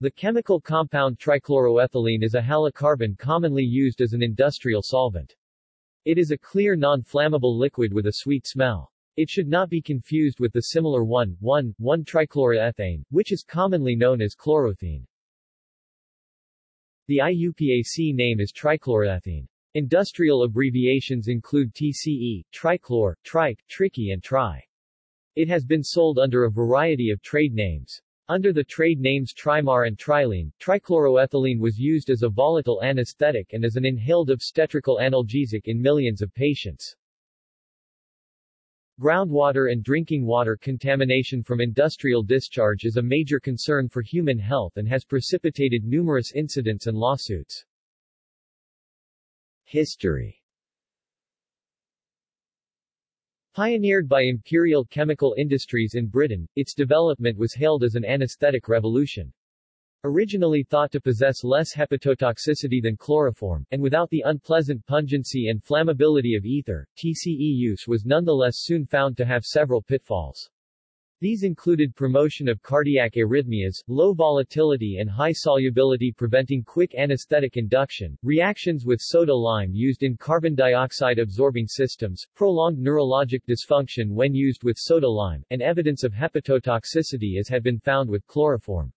The chemical compound trichloroethylene is a halocarbon commonly used as an industrial solvent. It is a clear non-flammable liquid with a sweet smell. It should not be confused with the similar 1,1,1-trichloroethane, which is commonly known as chlorothene. The IUPAC name is trichloroethene. Industrial abbreviations include TCE, trichlor, trike, tricky and tri. It has been sold under a variety of trade names. Under the trade names Trimar and Trilene, trichloroethylene was used as a volatile anesthetic and as an inhaled obstetrical analgesic in millions of patients. Groundwater and drinking water contamination from industrial discharge is a major concern for human health and has precipitated numerous incidents and lawsuits. History Pioneered by Imperial Chemical Industries in Britain, its development was hailed as an anesthetic revolution. Originally thought to possess less hepatotoxicity than chloroform, and without the unpleasant pungency and flammability of ether, TCE use was nonetheless soon found to have several pitfalls. These included promotion of cardiac arrhythmias, low volatility and high solubility preventing quick anesthetic induction, reactions with soda lime used in carbon dioxide absorbing systems, prolonged neurologic dysfunction when used with soda lime, and evidence of hepatotoxicity as had been found with chloroform.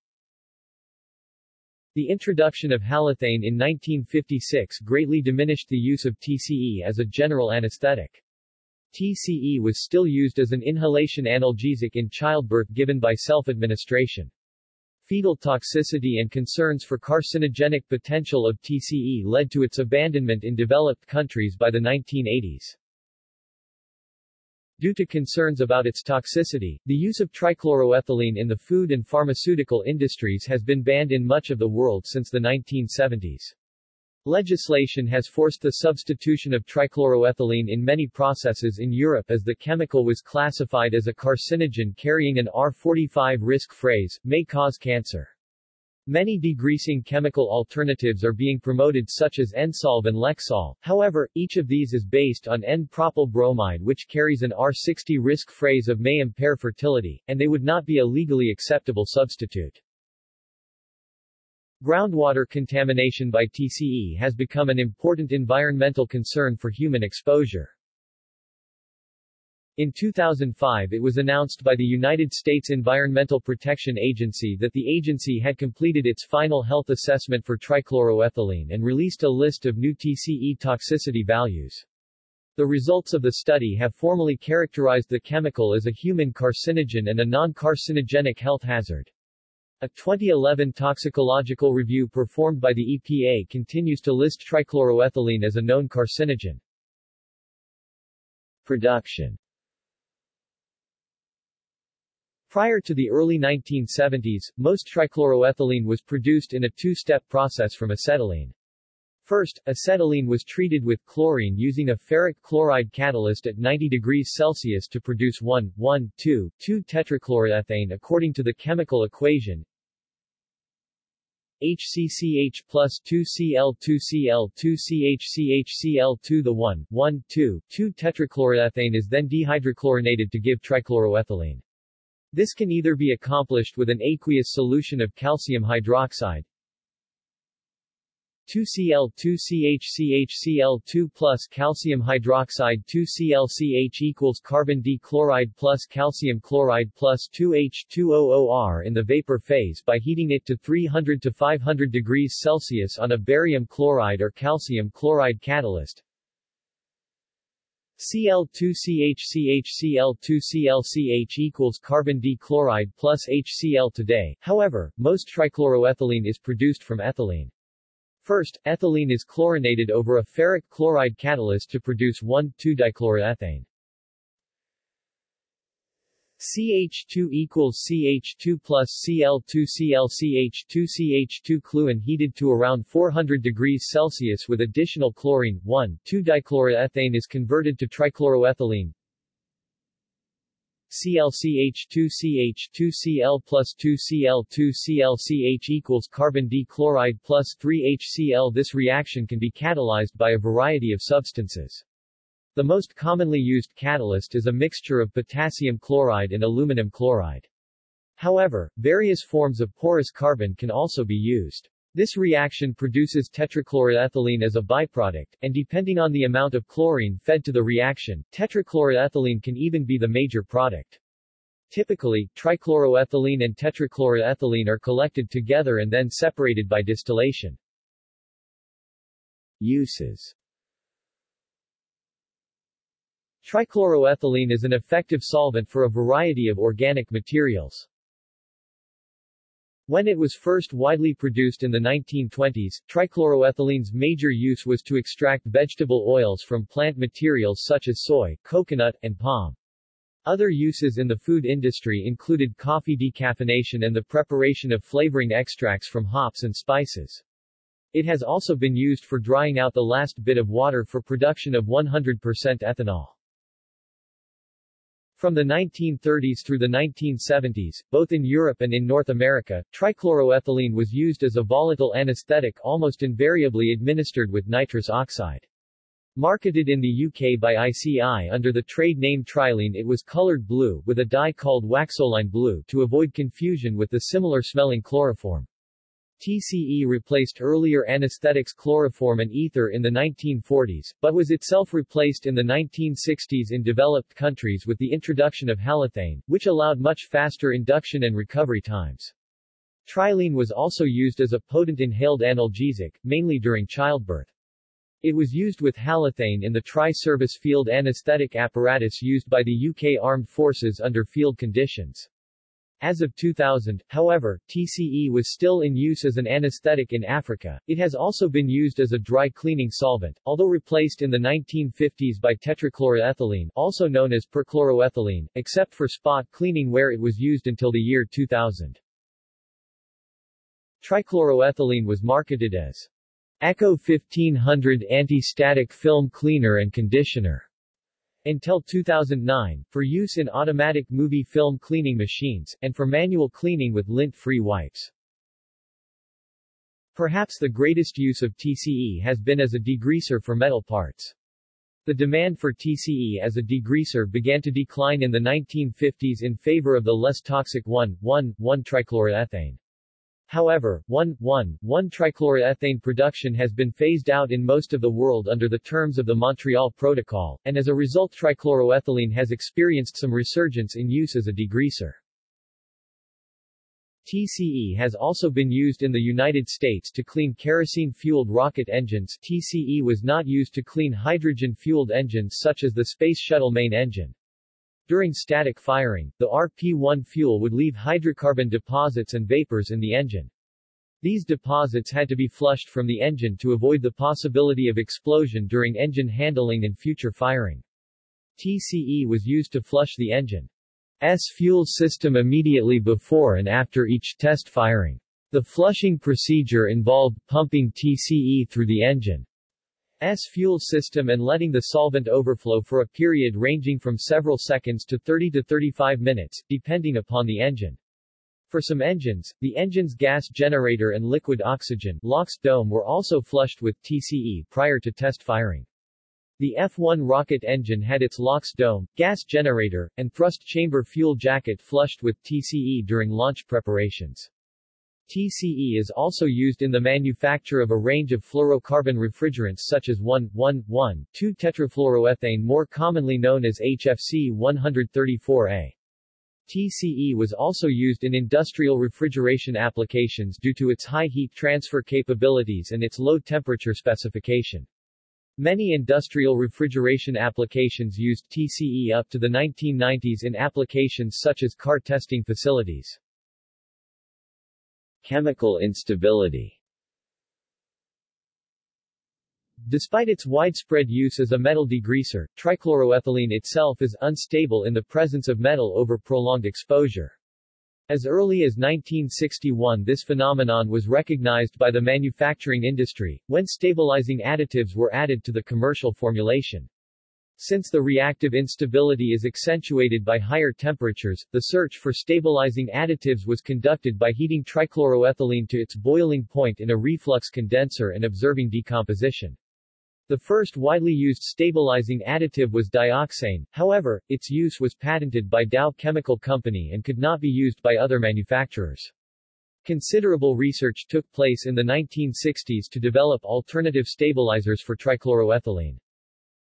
The introduction of halothane in 1956 greatly diminished the use of TCE as a general anesthetic. TCE was still used as an inhalation analgesic in childbirth given by self-administration. Fetal toxicity and concerns for carcinogenic potential of TCE led to its abandonment in developed countries by the 1980s. Due to concerns about its toxicity, the use of trichloroethylene in the food and pharmaceutical industries has been banned in much of the world since the 1970s. Legislation has forced the substitution of trichloroethylene in many processes in Europe as the chemical was classified as a carcinogen carrying an R45 risk phrase, may cause cancer. Many degreasing chemical alternatives are being promoted such as Ensolv and Leksol, however, each of these is based on N-propyl bromide which carries an R60 risk phrase of may impair fertility, and they would not be a legally acceptable substitute. Groundwater contamination by TCE has become an important environmental concern for human exposure. In 2005 it was announced by the United States Environmental Protection Agency that the agency had completed its final health assessment for trichloroethylene and released a list of new TCE toxicity values. The results of the study have formally characterized the chemical as a human carcinogen and a non-carcinogenic health hazard. A 2011 toxicological review performed by the EPA continues to list trichloroethylene as a known carcinogen. Production Prior to the early 1970s, most trichloroethylene was produced in a two-step process from acetylene. First, acetylene was treated with chlorine using a ferric chloride catalyst at 90 degrees Celsius to produce 1, 1, 2, 2 tetrachloroethane according to the chemical equation HCCH plus 2Cl2Cl2CHCHCl2 The 1, 1, 2, 2 tetrachloroethane is then dehydrochlorinated to give trichloroethylene. This can either be accomplished with an aqueous solution of calcium hydroxide, 2Cl2CHCHCl2 plus calcium hydroxide 2ClCH equals carbon D chloride plus calcium chloride plus 2H2OOR in the vapor phase by heating it to 300 to 500 degrees Celsius on a barium chloride or calcium chloride catalyst. Cl2CHCHCl2ClCH equals carbon D chloride plus HCl today, however, most trichloroethylene is produced from ethylene. First, ethylene is chlorinated over a ferric chloride catalyst to produce 1,2-dichloroethane. CH2 equals CH2 plus Cl2 ClCH2 CH2 Cluin heated to around 400 degrees Celsius with additional chlorine, 1,2-dichloroethane is converted to trichloroethylene, ClCH2CH2Cl plus 2Cl2ClCH equals carbon D chloride plus 3HCl This reaction can be catalyzed by a variety of substances. The most commonly used catalyst is a mixture of potassium chloride and aluminum chloride. However, various forms of porous carbon can also be used. This reaction produces tetrachloroethylene as a byproduct, and depending on the amount of chlorine fed to the reaction, tetrachloroethylene can even be the major product. Typically, trichloroethylene and tetrachloroethylene are collected together and then separated by distillation. Uses Trichloroethylene is an effective solvent for a variety of organic materials. When it was first widely produced in the 1920s, trichloroethylene's major use was to extract vegetable oils from plant materials such as soy, coconut, and palm. Other uses in the food industry included coffee decaffeination and the preparation of flavoring extracts from hops and spices. It has also been used for drying out the last bit of water for production of 100% ethanol. From the 1930s through the 1970s, both in Europe and in North America, trichloroethylene was used as a volatile anesthetic almost invariably administered with nitrous oxide. Marketed in the UK by ICI under the trade name Trilene it was colored blue, with a dye called waxoline blue to avoid confusion with the similar-smelling chloroform. TCE replaced earlier anesthetics chloroform and ether in the 1940s, but was itself replaced in the 1960s in developed countries with the introduction of halothane, which allowed much faster induction and recovery times. Trilene was also used as a potent inhaled analgesic, mainly during childbirth. It was used with halothane in the tri-service field anesthetic apparatus used by the UK Armed Forces under field conditions. As of 2000, however, TCE was still in use as an anesthetic in Africa. It has also been used as a dry cleaning solvent, although replaced in the 1950s by tetrachloroethylene, also known as perchloroethylene, except for spot cleaning where it was used until the year 2000. Trichloroethylene was marketed as Echo 1500 anti-static film cleaner and conditioner until 2009, for use in automatic movie film cleaning machines, and for manual cleaning with lint-free wipes. Perhaps the greatest use of TCE has been as a degreaser for metal parts. The demand for TCE as a degreaser began to decline in the 1950s in favor of the less toxic 1,1,1-trichloroethane. However, 1,1,1-trichloroethane production has been phased out in most of the world under the terms of the Montreal Protocol, and as a result trichloroethylene has experienced some resurgence in use as a degreaser. TCE has also been used in the United States to clean kerosene-fueled rocket engines TCE was not used to clean hydrogen-fueled engines such as the Space Shuttle main engine. During static firing, the RP-1 fuel would leave hydrocarbon deposits and vapors in the engine. These deposits had to be flushed from the engine to avoid the possibility of explosion during engine handling and future firing. TCE was used to flush the engine's fuel system immediately before and after each test firing. The flushing procedure involved pumping TCE through the engine S fuel system and letting the solvent overflow for a period ranging from several seconds to 30 to 35 minutes, depending upon the engine. For some engines, the engine's gas generator and liquid oxygen LOX dome were also flushed with TCE prior to test firing. The F-1 rocket engine had its LOX dome, gas generator, and thrust chamber fuel jacket flushed with TCE during launch preparations. TCE is also used in the manufacture of a range of fluorocarbon refrigerants such as 1,1,1,2-tetrafluoroethane more commonly known as HFC 134A. TCE was also used in industrial refrigeration applications due to its high heat transfer capabilities and its low temperature specification. Many industrial refrigeration applications used TCE up to the 1990s in applications such as car testing facilities. Chemical instability Despite its widespread use as a metal degreaser, trichloroethylene itself is unstable in the presence of metal over prolonged exposure. As early as 1961 this phenomenon was recognized by the manufacturing industry, when stabilizing additives were added to the commercial formulation. Since the reactive instability is accentuated by higher temperatures, the search for stabilizing additives was conducted by heating trichloroethylene to its boiling point in a reflux condenser and observing decomposition. The first widely used stabilizing additive was dioxane, however, its use was patented by Dow Chemical Company and could not be used by other manufacturers. Considerable research took place in the 1960s to develop alternative stabilizers for trichloroethylene.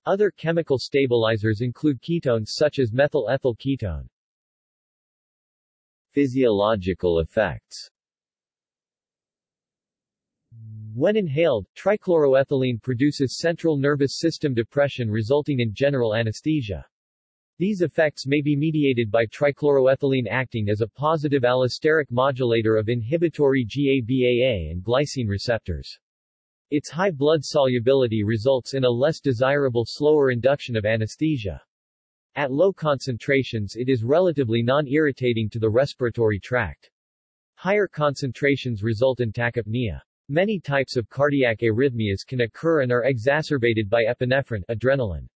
Other chemical stabilizers include ketones such as methyl ethyl ketone. Physiological effects when inhaled, trichloroethylene produces central nervous system depression resulting in general anesthesia. These effects may be mediated by trichloroethylene acting as a positive allosteric modulator of inhibitory GABAA and glycine receptors. Its high blood solubility results in a less desirable slower induction of anesthesia. At low concentrations it is relatively non-irritating to the respiratory tract. Higher concentrations result in tachypnea. Many types of cardiac arrhythmias can occur and are exacerbated by epinephrine adrenaline.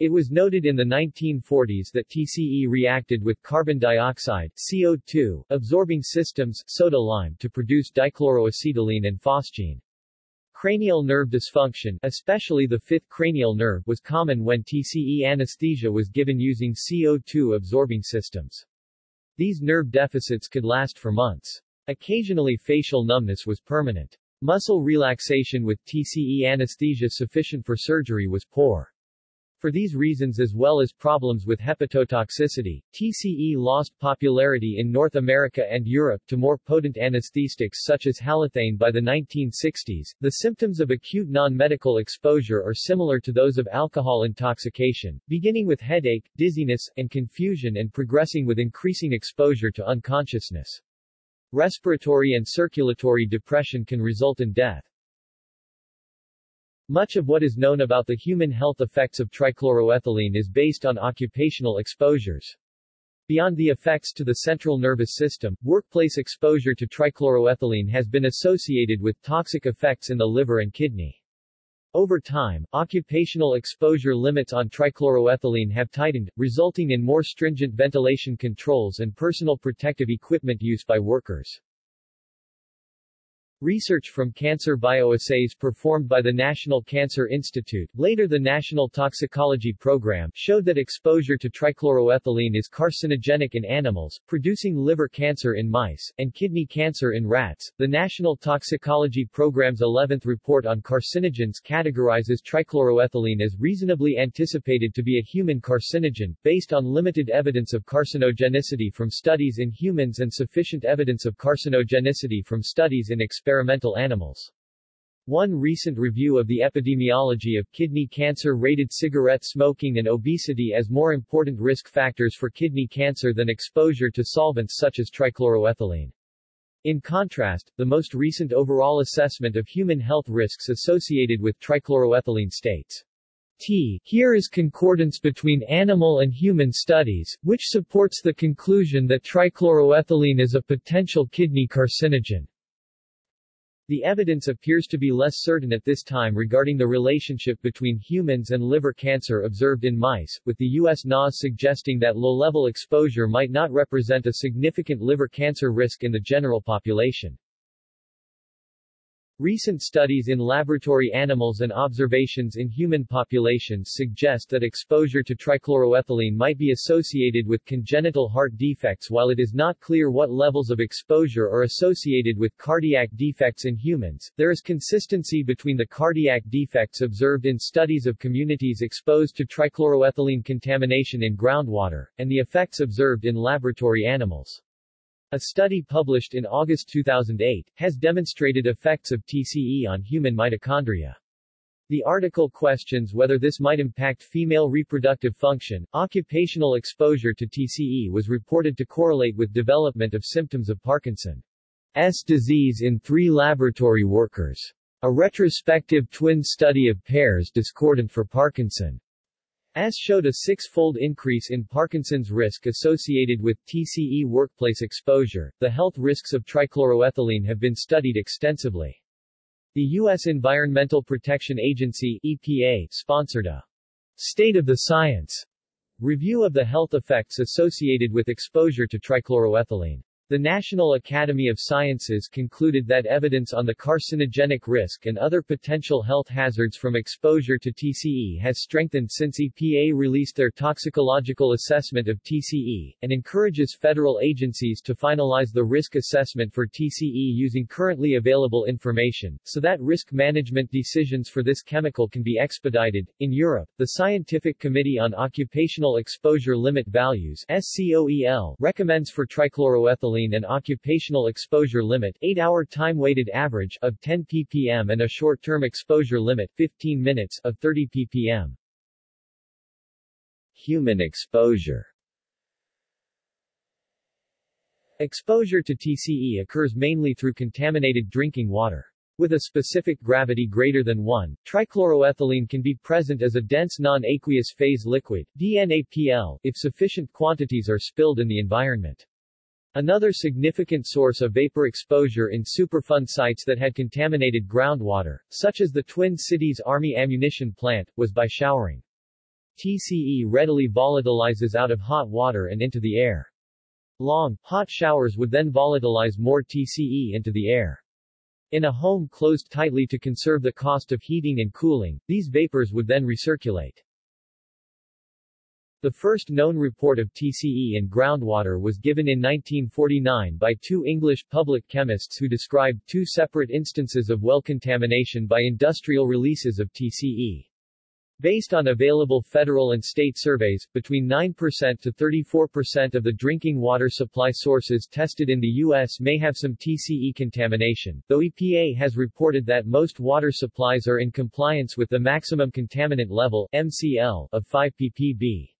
It was noted in the 1940s that TCE reacted with carbon dioxide CO2, absorbing systems soda lime to produce dichloroacetylene and phosgene. Cranial nerve dysfunction, especially the fifth cranial nerve, was common when TCE anesthesia was given using CO2 absorbing systems. These nerve deficits could last for months. Occasionally facial numbness was permanent. Muscle relaxation with TCE anesthesia sufficient for surgery was poor. For these reasons as well as problems with hepatotoxicity, TCE lost popularity in North America and Europe to more potent anesthetics such as halothane by the 1960s. The symptoms of acute non-medical exposure are similar to those of alcohol intoxication, beginning with headache, dizziness, and confusion and progressing with increasing exposure to unconsciousness. Respiratory and circulatory depression can result in death. Much of what is known about the human health effects of trichloroethylene is based on occupational exposures. Beyond the effects to the central nervous system, workplace exposure to trichloroethylene has been associated with toxic effects in the liver and kidney. Over time, occupational exposure limits on trichloroethylene have tightened, resulting in more stringent ventilation controls and personal protective equipment use by workers. Research from cancer bioassays performed by the National Cancer Institute, later the National Toxicology Program, showed that exposure to trichloroethylene is carcinogenic in animals, producing liver cancer in mice, and kidney cancer in rats. The National Toxicology Program's 11th report on carcinogens categorizes trichloroethylene as reasonably anticipated to be a human carcinogen, based on limited evidence of carcinogenicity from studies in humans and sufficient evidence of carcinogenicity from studies in experimental experimental animals. One recent review of the epidemiology of kidney cancer rated cigarette smoking and obesity as more important risk factors for kidney cancer than exposure to solvents such as trichloroethylene. In contrast, the most recent overall assessment of human health risks associated with trichloroethylene states T. Here is concordance between animal and human studies, which supports the conclusion that trichloroethylene is a potential kidney carcinogen. The evidence appears to be less certain at this time regarding the relationship between humans and liver cancer observed in mice, with the U.S. NAS suggesting that low-level exposure might not represent a significant liver cancer risk in the general population. Recent studies in laboratory animals and observations in human populations suggest that exposure to trichloroethylene might be associated with congenital heart defects while it is not clear what levels of exposure are associated with cardiac defects in humans. There is consistency between the cardiac defects observed in studies of communities exposed to trichloroethylene contamination in groundwater, and the effects observed in laboratory animals. A study published in August 2008, has demonstrated effects of TCE on human mitochondria. The article questions whether this might impact female reproductive function. Occupational exposure to TCE was reported to correlate with development of symptoms of Parkinson's disease in three laboratory workers. A retrospective twin study of pairs discordant for Parkinson as showed a six-fold increase in Parkinson's risk associated with TCE workplace exposure. The health risks of trichloroethylene have been studied extensively. The U.S. Environmental Protection Agency EPA sponsored a State of the Science review of the health effects associated with exposure to trichloroethylene. The National Academy of Sciences concluded that evidence on the carcinogenic risk and other potential health hazards from exposure to TCE has strengthened since EPA released their toxicological assessment of TCE, and encourages federal agencies to finalize the risk assessment for TCE using currently available information, so that risk management decisions for this chemical can be expedited. In Europe, the Scientific Committee on Occupational Exposure Limit Values SCOEL recommends for trichloroethylene and occupational exposure limit 8-hour time-weighted average of 10 ppm and a short-term exposure limit 15 minutes of 30 ppm. Human exposure Exposure to TCE occurs mainly through contaminated drinking water. With a specific gravity greater than 1, trichloroethylene can be present as a dense non-aqueous phase liquid DNAPL, if sufficient quantities are spilled in the environment. Another significant source of vapor exposure in Superfund sites that had contaminated groundwater, such as the Twin Cities Army ammunition plant, was by showering. TCE readily volatilizes out of hot water and into the air. Long, hot showers would then volatilize more TCE into the air. In a home closed tightly to conserve the cost of heating and cooling, these vapors would then recirculate. The first known report of TCE in groundwater was given in 1949 by two English public chemists who described two separate instances of well contamination by industrial releases of TCE. Based on available federal and state surveys, between 9% to 34% of the drinking water supply sources tested in the U.S. may have some TCE contamination, though EPA has reported that most water supplies are in compliance with the maximum contaminant level MCL of 5 ppb.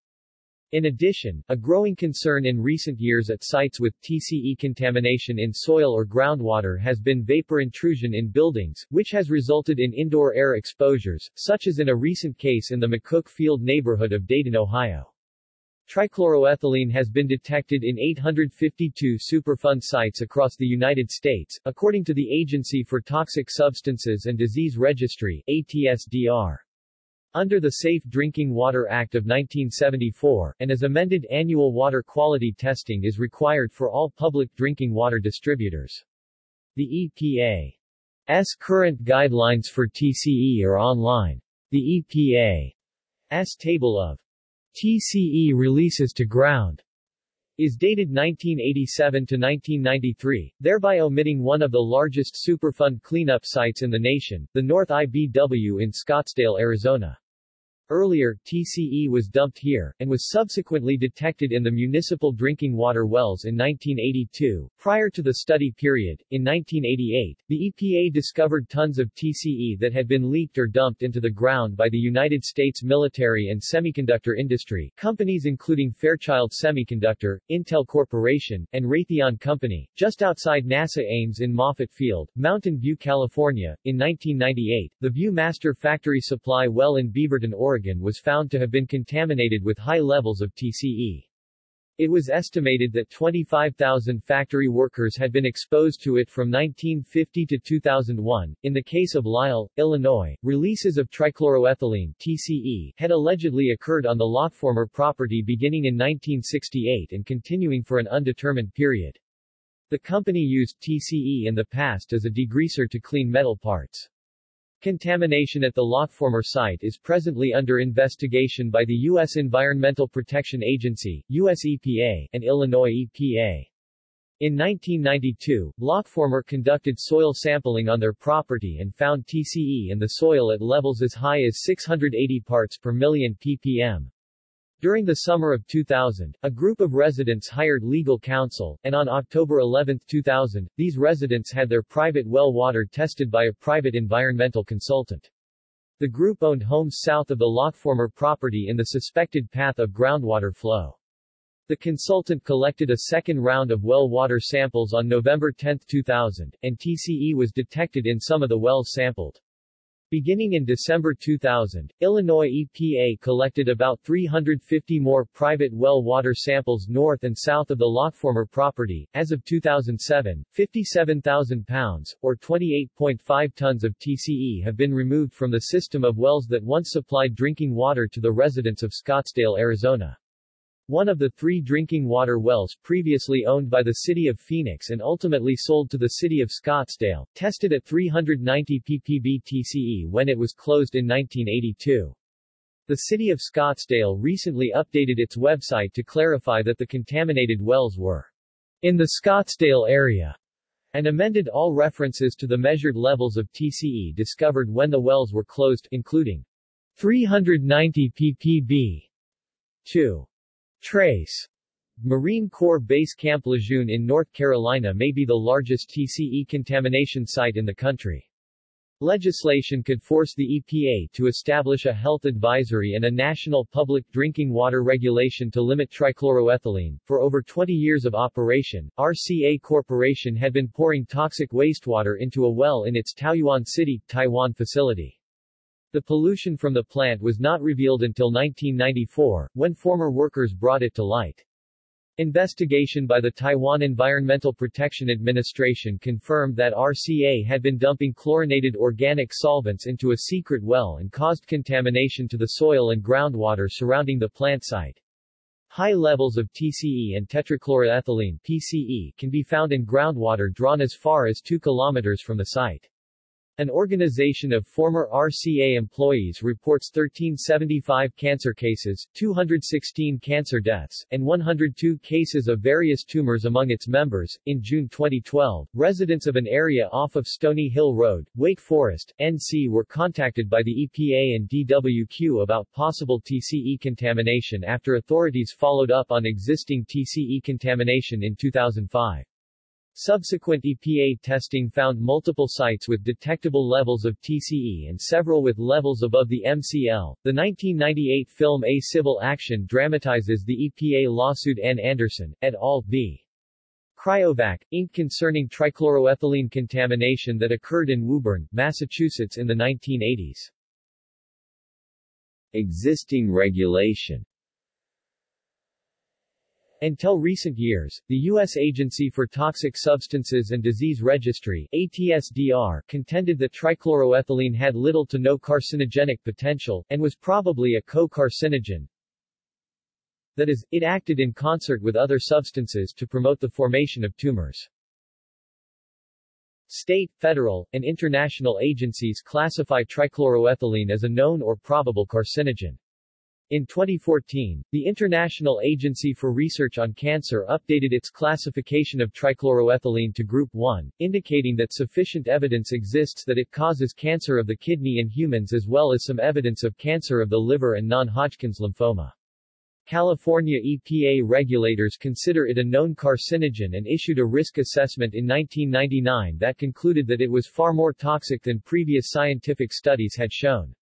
In addition, a growing concern in recent years at sites with TCE contamination in soil or groundwater has been vapor intrusion in buildings, which has resulted in indoor air exposures, such as in a recent case in the McCook Field neighborhood of Dayton, Ohio. Trichloroethylene has been detected in 852 Superfund sites across the United States, according to the Agency for Toxic Substances and Disease Registry ATSDR. Under the Safe Drinking Water Act of 1974, and as amended annual water quality testing is required for all public drinking water distributors. The EPA's current guidelines for TCE are online. The EPA's table of TCE releases to ground is dated 1987 to 1993, thereby omitting one of the largest Superfund cleanup sites in the nation, the North IBW in Scottsdale, Arizona. Earlier, TCE was dumped here, and was subsequently detected in the municipal drinking water wells in 1982. Prior to the study period, in 1988, the EPA discovered tons of TCE that had been leaked or dumped into the ground by the United States military and semiconductor industry, companies including Fairchild Semiconductor, Intel Corporation, and Raytheon Company, just outside NASA Ames in Moffett Field, Mountain View, California. In 1998, the Viewmaster factory supply well in Beaverton, Oregon Oregon was found to have been contaminated with high levels of TCE. It was estimated that 25,000 factory workers had been exposed to it from 1950 to 2001. In the case of Lisle, Illinois, releases of trichloroethylene TCE had allegedly occurred on the Lockformer property beginning in 1968 and continuing for an undetermined period. The company used TCE in the past as a degreaser to clean metal parts. Contamination at the Lockformer site is presently under investigation by the U.S. Environmental Protection Agency, U.S. EPA, and Illinois EPA. In 1992, Lockformer conducted soil sampling on their property and found TCE in the soil at levels as high as 680 parts per million ppm. During the summer of 2000, a group of residents hired legal counsel, and on October 11, 2000, these residents had their private well water tested by a private environmental consultant. The group owned homes south of the Lockformer property in the suspected path of groundwater flow. The consultant collected a second round of well water samples on November 10, 2000, and TCE was detected in some of the wells sampled. Beginning in December 2000, Illinois EPA collected about 350 more private well water samples north and south of the Lockformer property. As of 2007, 57,000 pounds, or 28.5 tons of TCE have been removed from the system of wells that once supplied drinking water to the residents of Scottsdale, Arizona. One of the three drinking water wells previously owned by the city of Phoenix and ultimately sold to the city of Scottsdale, tested at 390 ppb TCE when it was closed in 1982. The city of Scottsdale recently updated its website to clarify that the contaminated wells were in the Scottsdale area and amended all references to the measured levels of TCE discovered when the wells were closed, including 390 ppb. 2. Trace Marine Corps Base Camp Lejeune in North Carolina may be the largest TCE contamination site in the country. Legislation could force the EPA to establish a health advisory and a national public drinking water regulation to limit trichloroethylene. For over 20 years of operation, RCA Corporation had been pouring toxic wastewater into a well in its Taoyuan City, Taiwan facility. The pollution from the plant was not revealed until 1994, when former workers brought it to light. Investigation by the Taiwan Environmental Protection Administration confirmed that RCA had been dumping chlorinated organic solvents into a secret well and caused contamination to the soil and groundwater surrounding the plant site. High levels of TCE and tetrachloroethylene PCE can be found in groundwater drawn as far as 2 kilometers from the site. An organization of former RCA employees reports 1375 cancer cases, 216 cancer deaths, and 102 cases of various tumors among its members. In June 2012, residents of an area off of Stony Hill Road, Wake Forest, NC were contacted by the EPA and DWQ about possible TCE contamination after authorities followed up on existing TCE contamination in 2005. Subsequent EPA testing found multiple sites with detectable levels of TCE and several with levels above the MCL. The 1998 film A Civil Action dramatizes the EPA lawsuit N. Anderson, et al. v. Cryovac, Inc. concerning trichloroethylene contamination that occurred in Woburn, Massachusetts in the 1980s. Existing regulation until recent years, the U.S. Agency for Toxic Substances and Disease Registry ATSDR, contended that trichloroethylene had little to no carcinogenic potential, and was probably a co-carcinogen. That is, it acted in concert with other substances to promote the formation of tumors. State, federal, and international agencies classify trichloroethylene as a known or probable carcinogen. In 2014, the International Agency for Research on Cancer updated its classification of trichloroethylene to Group 1, indicating that sufficient evidence exists that it causes cancer of the kidney in humans as well as some evidence of cancer of the liver and non-Hodgkin's lymphoma. California EPA regulators consider it a known carcinogen and issued a risk assessment in 1999 that concluded that it was far more toxic than previous scientific studies had shown.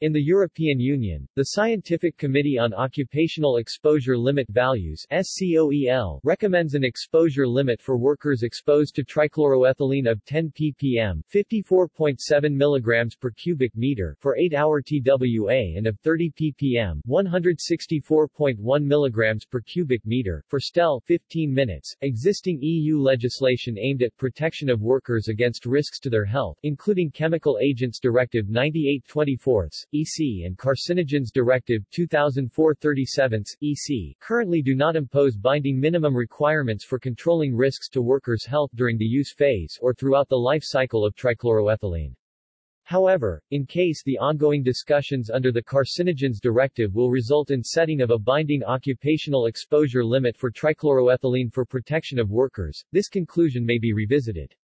In the European Union, the Scientific Committee on Occupational Exposure Limit Values SCOEL recommends an exposure limit for workers exposed to trichloroethylene of 10 ppm 54.7 mg per cubic meter for 8-hour TWA and of 30 ppm 164.1 mg per cubic meter for STEL 15 minutes. Existing EU legislation aimed at protection of workers against risks to their health, including Chemical Agents Directive 9824 EC and Carcinogens Directive 2004-37 EC currently do not impose binding minimum requirements for controlling risks to workers' health during the use phase or throughout the life cycle of trichloroethylene. However, in case the ongoing discussions under the Carcinogens Directive will result in setting of a binding occupational exposure limit for trichloroethylene for protection of workers, this conclusion may be revisited.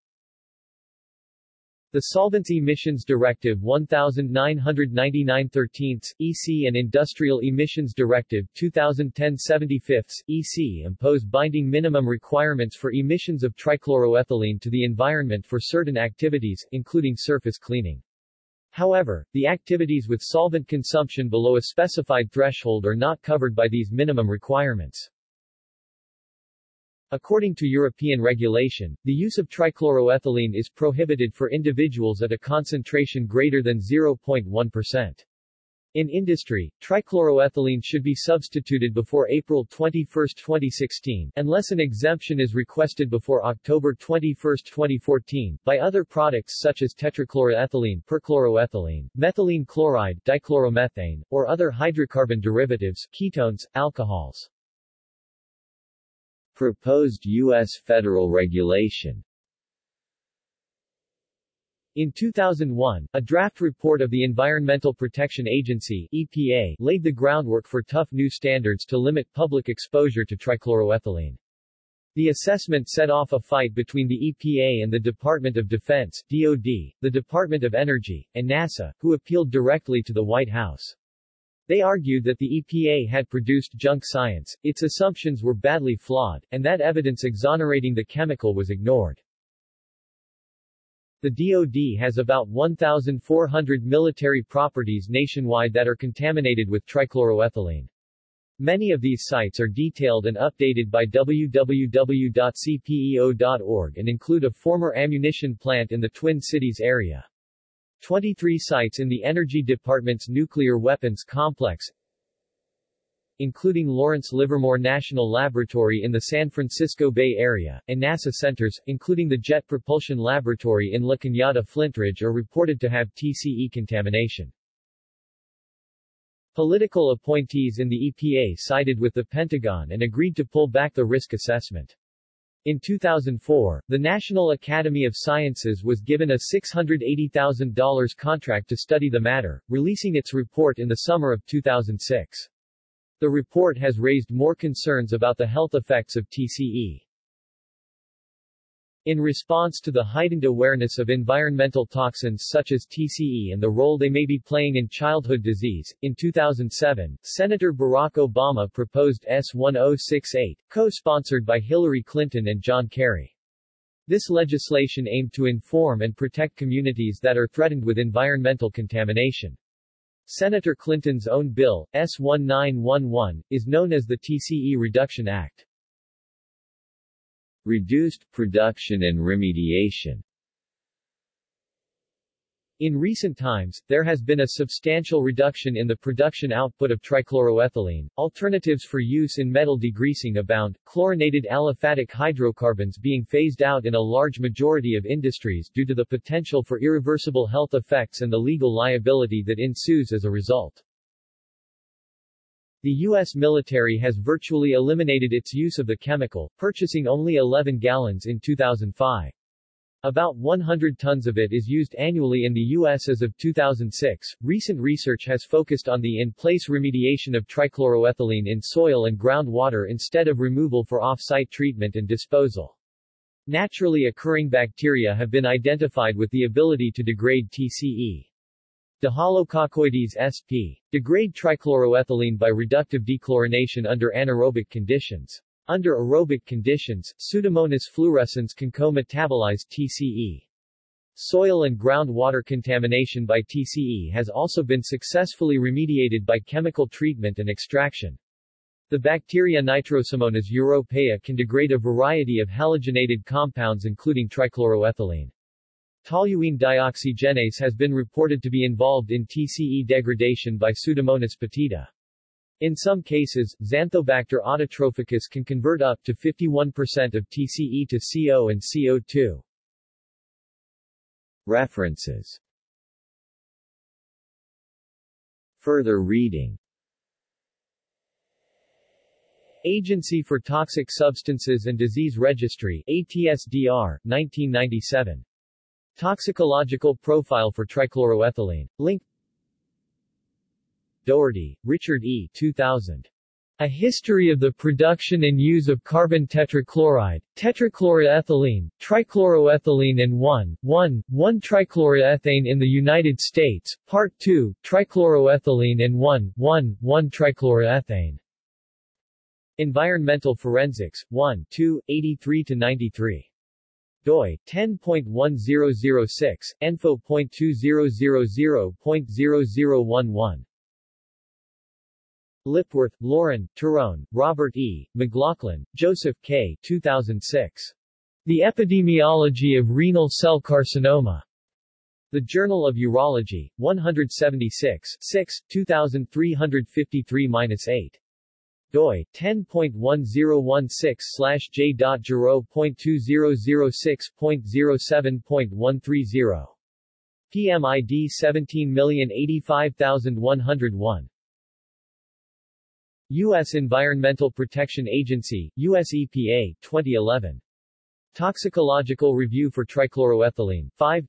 The Solvents Emissions Directive 1999-13 EC and Industrial Emissions Directive 2010-75 EC impose binding minimum requirements for emissions of trichloroethylene to the environment for certain activities, including surface cleaning. However, the activities with solvent consumption below a specified threshold are not covered by these minimum requirements. According to European regulation, the use of trichloroethylene is prohibited for individuals at a concentration greater than 0.1%. In industry, trichloroethylene should be substituted before April 21, 2016, unless an exemption is requested before October 21, 2014, by other products such as tetrachloroethylene, perchloroethylene, methylene chloride, dichloromethane, or other hydrocarbon derivatives, ketones, alcohols. Proposed U.S. federal regulation in 2001, a draft report of the Environmental Protection Agency EPA laid the groundwork for tough new standards to limit public exposure to trichloroethylene. The assessment set off a fight between the EPA and the Department of Defense DoD, the Department of Energy, and NASA, who appealed directly to the White House. They argued that the EPA had produced junk science, its assumptions were badly flawed, and that evidence exonerating the chemical was ignored. The DoD has about 1,400 military properties nationwide that are contaminated with trichloroethylene. Many of these sites are detailed and updated by www.cpeo.org and include a former ammunition plant in the Twin Cities area. 23 sites in the Energy Department's nuclear weapons complex, including Lawrence Livermore National Laboratory in the San Francisco Bay Area, and NASA centers, including the Jet Propulsion Laboratory in La Cañada Flintridge are reported to have TCE contamination. Political appointees in the EPA sided with the Pentagon and agreed to pull back the risk assessment. In 2004, the National Academy of Sciences was given a $680,000 contract to study the matter, releasing its report in the summer of 2006. The report has raised more concerns about the health effects of TCE. In response to the heightened awareness of environmental toxins such as TCE and the role they may be playing in childhood disease, in 2007, Senator Barack Obama proposed S-1068, co-sponsored by Hillary Clinton and John Kerry. This legislation aimed to inform and protect communities that are threatened with environmental contamination. Senator Clinton's own bill, S-1911, is known as the TCE Reduction Act. Reduced production and remediation in recent times, there has been a substantial reduction in the production output of trichloroethylene. Alternatives for use in metal degreasing abound, chlorinated aliphatic hydrocarbons being phased out in a large majority of industries due to the potential for irreversible health effects and the legal liability that ensues as a result. The U.S. military has virtually eliminated its use of the chemical, purchasing only 11 gallons in 2005. About 100 tons of it is used annually in the U.S. as of 2006. Recent research has focused on the in-place remediation of trichloroethylene in soil and groundwater instead of removal for off-site treatment and disposal. Naturally occurring bacteria have been identified with the ability to degrade TCE. Dehalococcoides sp. degrade trichloroethylene by reductive dechlorination under anaerobic conditions. Under aerobic conditions, Pseudomonas fluorescens can co-metabolize TCE. Soil and groundwater contamination by TCE has also been successfully remediated by chemical treatment and extraction. The bacteria Nitrosomonas europaea can degrade a variety of halogenated compounds including trichloroethylene. Toluene dioxygenase has been reported to be involved in TCE degradation by Pseudomonas putida. In some cases, Xanthobacter autotrophicus can convert up to 51% of TCE to CO and CO2. References Further reading Agency for Toxic Substances and Disease Registry ATSDR, 1997. Toxicological Profile for Trichloroethylene. Link Doherty, Richard E. 2000. A History of the Production and Use of Carbon Tetrachloride, Tetrachloroethylene, Trichloroethylene and 1,1,1-trichloroethane in the United States, Part 2, Trichloroethylene and 1,1,1-trichloroethane. Environmental Forensics, 1 2, 83-93 doi 10.1006 enfo.2000.0011 Lipworth, Lauren, Tarone, Robert E., McLaughlin, Joseph K. 2006. The Epidemiology of Renal Cell Carcinoma. The Journal of Urology, 176, 6, 2353-8 doi 10.1016/j.juro.2006.07.130 PMID 17085101 U.S. Environmental Protection Agency, U.S. EPA, 2011. Toxicological Review for Trichloroethylene, 5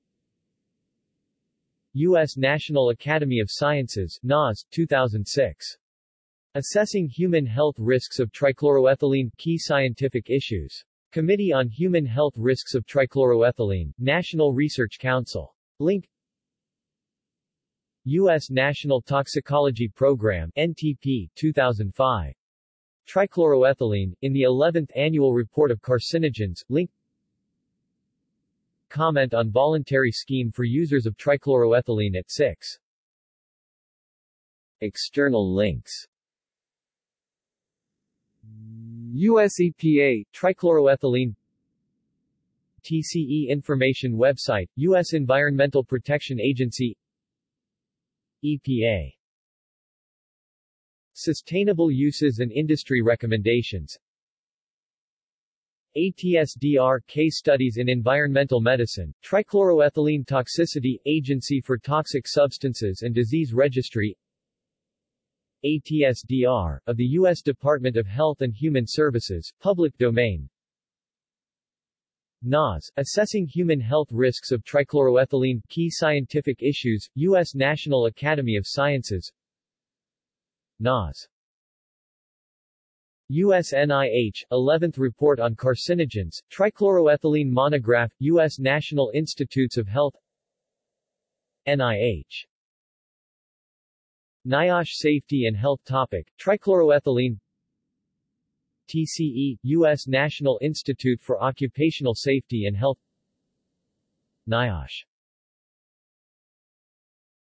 U.S. National Academy of Sciences, NAS, 2006. Assessing Human Health Risks of Trichloroethylene – Key Scientific Issues. Committee on Human Health Risks of Trichloroethylene, National Research Council. Link U.S. National Toxicology Program NTP, 2005. Trichloroethylene, in the 11th Annual Report of Carcinogens, link Comment on voluntary scheme for users of trichloroethylene at 6. External links US EPA, trichloroethylene. TCE Information Website, U.S. Environmental Protection Agency. EPA Sustainable Uses and Industry Recommendations. ATSDR Case Studies in Environmental Medicine, Trichloroethylene Toxicity, Agency for Toxic Substances and Disease Registry ATSDR, of the U.S. Department of Health and Human Services, public domain NAS, Assessing Human Health Risks of Trichloroethylene, Key Scientific Issues, U.S. National Academy of Sciences NAS U.S. NIH, 11th Report on Carcinogens, Trichloroethylene Monograph, U.S. National Institutes of Health NIH NIOSH Safety and Health Topic, Trichloroethylene TCE, U.S. National Institute for Occupational Safety and Health NIOSH